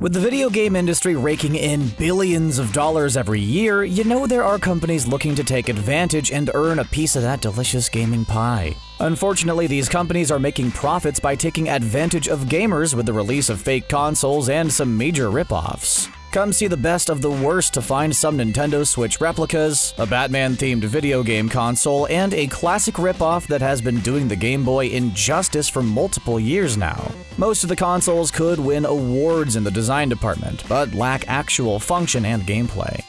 With the video game industry raking in billions of dollars every year, you know there are companies looking to take advantage and earn a piece of that delicious gaming pie. Unfortunately, these companies are making profits by taking advantage of gamers with the release of fake consoles and some major ripoffs. Come see the best of the worst to find some Nintendo Switch replicas, a Batman-themed video game console, and a classic ripoff that has been doing the Game Boy injustice for multiple years now. Most of the consoles could win awards in the design department, but lack actual function and gameplay.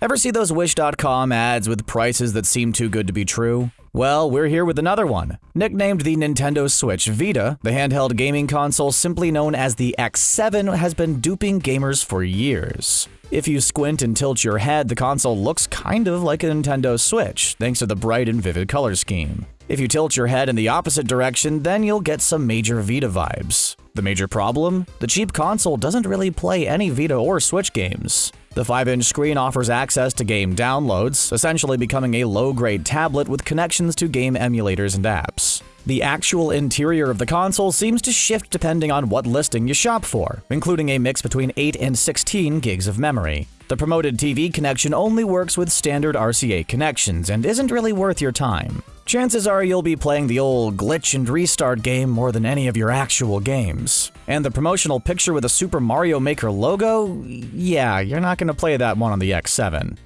Ever see those Wish.com ads with prices that seem too good to be true? Well, we're here with another one. Nicknamed the Nintendo Switch Vita, the handheld gaming console simply known as the X7 has been duping gamers for years. If you squint and tilt your head, the console looks kind of like a Nintendo Switch, thanks to the bright and vivid color scheme. If you tilt your head in the opposite direction, then you'll get some major Vita vibes. The major problem? The cheap console doesn't really play any Vita or Switch games. The 5-inch screen offers access to game downloads, essentially becoming a low-grade tablet with connections to game emulators and apps. The actual interior of the console seems to shift depending on what listing you shop for, including a mix between 8 and 16 gigs of memory. The promoted TV connection only works with standard RCA connections and isn't really worth your time. Chances are you'll be playing the old glitch and restart game more than any of your actual games. And the promotional picture with a Super Mario Maker logo? Yeah, you're not going to play that one on the X7.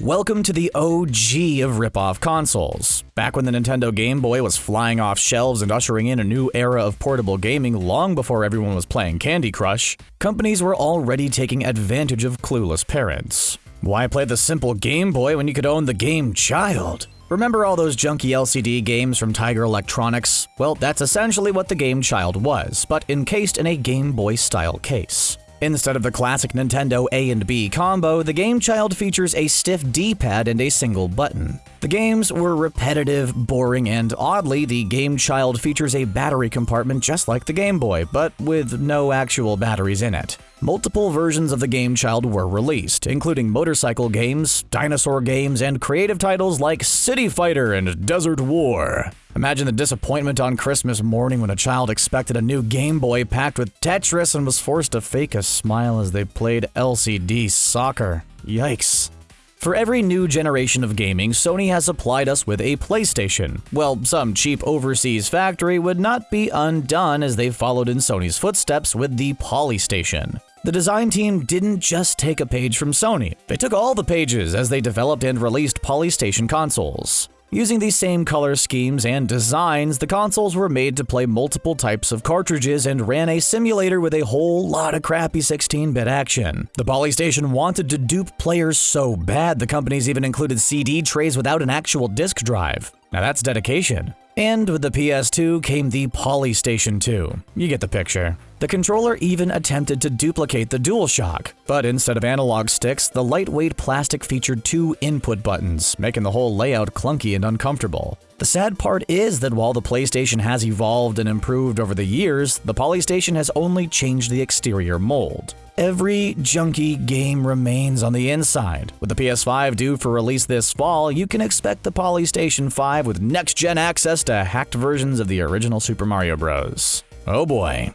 Welcome to the OG of rip-off consoles. Back when the Nintendo Game Boy was flying off shelves and ushering in a new era of portable gaming long before everyone was playing Candy Crush, companies were already taking advantage of clueless parents. Why play the simple Game Boy when you could own the Game Child? Remember all those junky LCD games from Tiger Electronics? Well, that's essentially what the Game Child was, but encased in a Game Boy style case. Instead of the classic Nintendo A and B combo, the Game Child features a stiff D-pad and a single button. The games were repetitive, boring, and oddly, the Game Child features a battery compartment just like the Game Boy, but with no actual batteries in it. Multiple versions of the Game Child were released, including motorcycle games, dinosaur games, and creative titles like City Fighter and Desert War. Imagine the disappointment on Christmas morning when a child expected a new Game Boy packed with Tetris and was forced to fake a smile as they played LCD soccer. Yikes. For every new generation of gaming, Sony has supplied us with a PlayStation. Well, some cheap overseas factory would not be undone as they followed in Sony's footsteps with the Polystation. The design team didn't just take a page from Sony, they took all the pages as they developed and released Polystation consoles. Using these same color schemes and designs, the consoles were made to play multiple types of cartridges and ran a simulator with a whole lot of crappy 16-bit action. The Polystation wanted to dupe players so bad, the companies even included CD trays without an actual disk drive. Now that's dedication. And with the PS2 came the Polystation 2. You get the picture. The controller even attempted to duplicate the DualShock, but instead of analog sticks, the lightweight plastic featured two input buttons, making the whole layout clunky and uncomfortable. The sad part is that while the PlayStation has evolved and improved over the years, the Polystation has only changed the exterior mold. Every junky game remains on the inside. With the PS5 due for release this fall, you can expect the Polystation 5 with next-gen access to hacked versions of the original Super Mario Bros. Oh boy.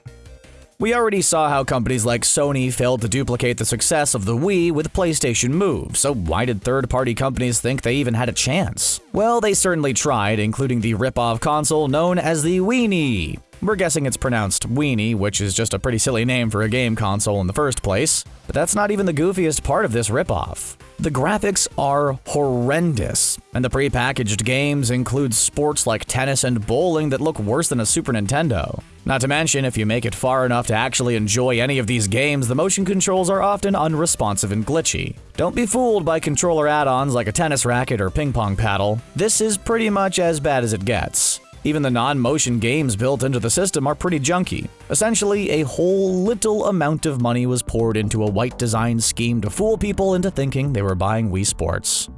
We already saw how companies like Sony failed to duplicate the success of the Wii with PlayStation Move, so why did third-party companies think they even had a chance? Well, they certainly tried, including the rip-off console known as the Weenie. We're guessing it's pronounced Weenie, which is just a pretty silly name for a game console in the first place. But that's not even the goofiest part of this ripoff. The graphics are horrendous, and the prepackaged games include sports like tennis and bowling that look worse than a Super Nintendo. Not to mention, if you make it far enough to actually enjoy any of these games, the motion controls are often unresponsive and glitchy. Don't be fooled by controller add-ons like a tennis racket or ping pong paddle. This is pretty much as bad as it gets. Even the non-motion games built into the system are pretty junky. Essentially, a whole little amount of money was poured into a white design scheme to fool people into thinking they were buying Wii Sports.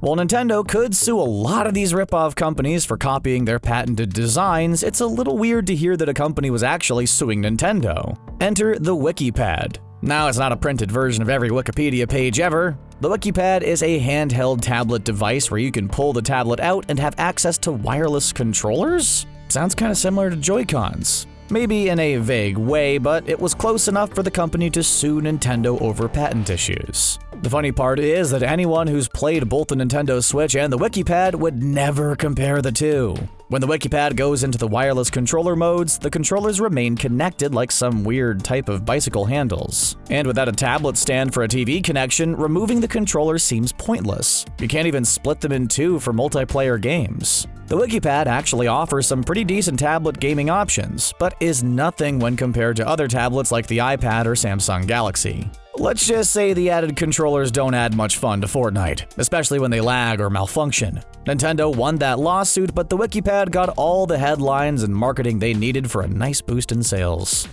While Nintendo could sue a lot of these rip-off companies for copying their patented designs, it's a little weird to hear that a company was actually suing Nintendo. Enter the WikiPad. Now, it's not a printed version of every Wikipedia page ever. The WikiPad is a handheld tablet device where you can pull the tablet out and have access to wireless controllers? Sounds kind of similar to Joy-Cons. Maybe in a vague way, but it was close enough for the company to sue Nintendo over patent issues. The funny part is that anyone who's played both the Nintendo Switch and the WikiPad would never compare the two. When the WikiPad goes into the wireless controller modes, the controllers remain connected like some weird type of bicycle handles. And without a tablet stand for a TV connection, removing the controller seems pointless. You can't even split them in two for multiplayer games. The WikiPad actually offers some pretty decent tablet gaming options, but is nothing when compared to other tablets like the iPad or Samsung Galaxy. Let's just say the added controllers don't add much fun to Fortnite, especially when they lag or malfunction. Nintendo won that lawsuit, but the WikiPad got all the headlines and marketing they needed for a nice boost in sales.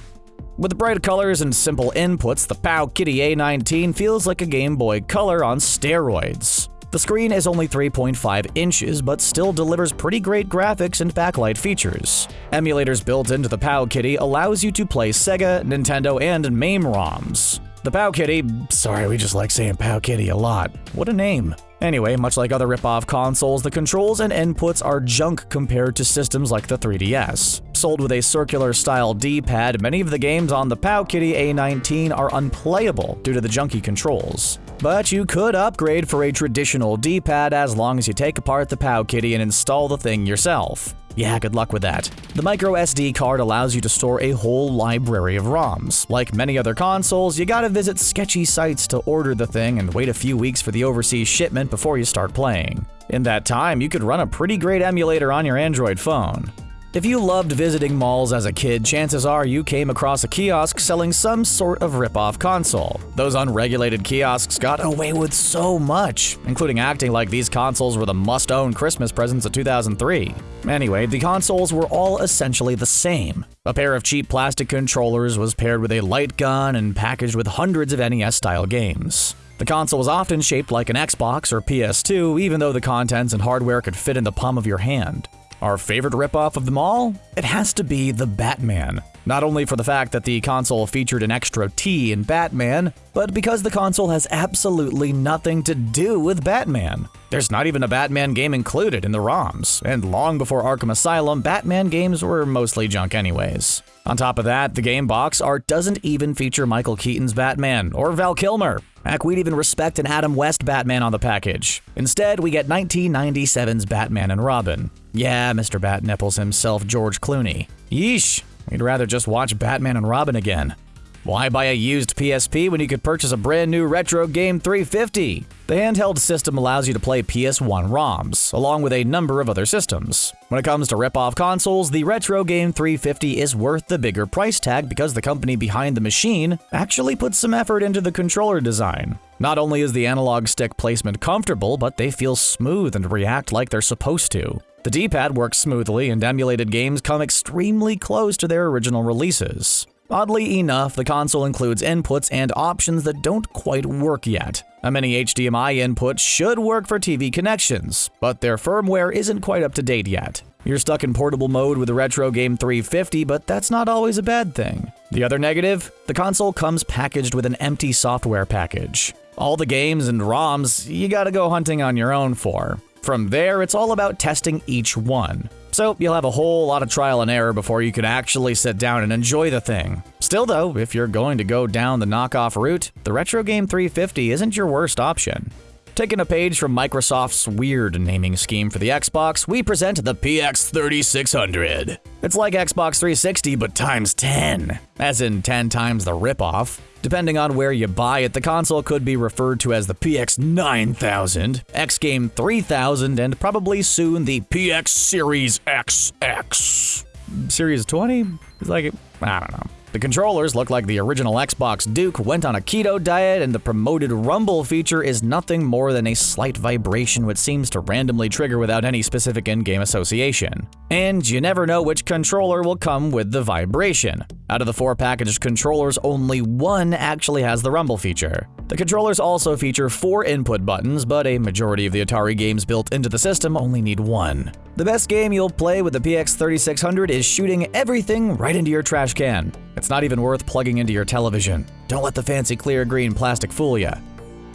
With bright colors and simple inputs, the Powkiddy A19 feels like a Game Boy Color on steroids. The screen is only 3.5 inches, but still delivers pretty great graphics and backlight features. Emulators built into the Powkiddy allows you to play Sega, Nintendo, and MAME ROMs. The Pow Kitty, sorry, we just like saying Pow Kitty a lot. What a name. Anyway, much like other rip-off consoles, the controls and inputs are junk compared to systems like the 3DS. Sold with a circular-style D-pad, many of the games on the Pow Kitty A19 are unplayable due to the junky controls. But you could upgrade for a traditional D-pad as long as you take apart the Pow Kitty and install the thing yourself. Yeah, good luck with that. The micro SD card allows you to store a whole library of ROMs. Like many other consoles, you gotta visit sketchy sites to order the thing and wait a few weeks for the overseas shipment before you start playing. In that time, you could run a pretty great emulator on your Android phone. If you loved visiting malls as a kid, chances are you came across a kiosk selling some sort of rip-off console. Those unregulated kiosks got away with so much, including acting like these consoles were the must-own Christmas presents of 2003. Anyway, the consoles were all essentially the same. A pair of cheap plastic controllers was paired with a light gun and packaged with hundreds of NES-style games. The console was often shaped like an Xbox or PS2, even though the contents and hardware could fit in the palm of your hand. Our favorite ripoff of them all? It has to be the Batman. Not only for the fact that the console featured an extra T in Batman, but because the console has absolutely nothing to do with Batman. There's not even a Batman game included in the ROMs, and long before Arkham Asylum, Batman games were mostly junk anyways. On top of that, the game box art doesn't even feature Michael Keaton's Batman or Val Kilmer. Heck, we'd even respect an Adam West Batman on the package. Instead, we get 1997's Batman and Robin. Yeah, Mr. Bat Nipples himself, George Clooney. Yeesh, we'd rather just watch Batman and Robin again. Why buy a used PSP when you could purchase a brand new Retro Game 350? The handheld system allows you to play PS1 ROMs, along with a number of other systems. When it comes to rip-off consoles, the Retro Game 350 is worth the bigger price tag because the company behind the machine actually put some effort into the controller design. Not only is the analog stick placement comfortable, but they feel smooth and react like they're supposed to. The D-pad works smoothly, and emulated games come extremely close to their original releases. Oddly enough, the console includes inputs and options that don't quite work yet. A mini HDMI input should work for TV connections, but their firmware isn't quite up to date yet. You're stuck in portable mode with the Retro Game 350, but that's not always a bad thing. The other negative? The console comes packaged with an empty software package. All the games and ROMs you gotta go hunting on your own for. From there, it's all about testing each one. So you'll have a whole lot of trial and error before you can actually sit down and enjoy the thing. Still though, if you're going to go down the knockoff route, the Retro Game 350 isn't your worst option. Taking a page from Microsoft's weird naming scheme for the Xbox, we present the PX3600. It's like Xbox 360 but times 10, as in 10 times the ripoff. Depending on where you buy it, the console could be referred to as the PX 9000, X Game 3000, and probably soon the PX Series XX. Series 20? It's like, I don't know. The controllers look like the original Xbox Duke went on a keto diet, and the promoted rumble feature is nothing more than a slight vibration which seems to randomly trigger without any specific in-game association. And you never know which controller will come with the vibration. Out of the four packaged controllers, only one actually has the rumble feature. The controllers also feature four input buttons, but a majority of the Atari games built into the system only need one. The best game you'll play with the PX3600 is shooting everything right into your trash can. It's not even worth plugging into your television. Don't let the fancy clear green plastic fool ya.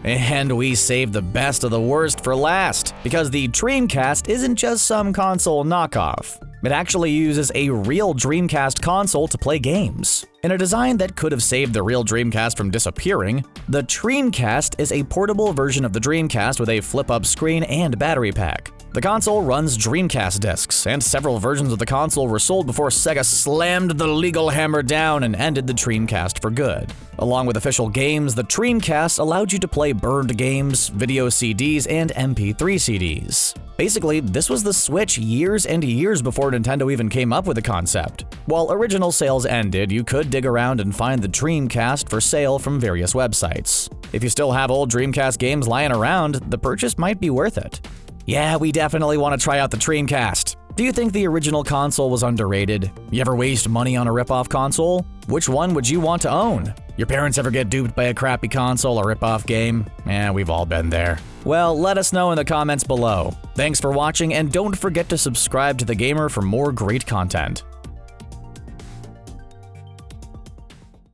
And we saved the best of the worst for last, because the Treamcast isn't just some console knockoff. It actually uses a real Dreamcast console to play games. In a design that could have saved the real Dreamcast from disappearing, the Treamcast is a portable version of the Dreamcast with a flip-up screen and battery pack. The console runs Dreamcast discs, and several versions of the console were sold before Sega slammed the legal hammer down and ended the Treamcast for good. Along with official games, the Treamcast allowed you to play burned games, video CDs, and MP3 CDs. Basically, this was the Switch years and years before Nintendo even came up with the concept. While original sales ended, you could dig around and find the Treamcast for sale from various websites. If you still have old Dreamcast games lying around, the purchase might be worth it. Yeah, we definitely want to try out the Treamcast. Do you think the original console was underrated? You ever waste money on a ripoff console? Which one would you want to own? Your parents ever get duped by a crappy console or ripoff game? Yeah, we've all been there. Well, let us know in the comments below. Thanks for watching, and don't forget to subscribe to The Gamer for more great content.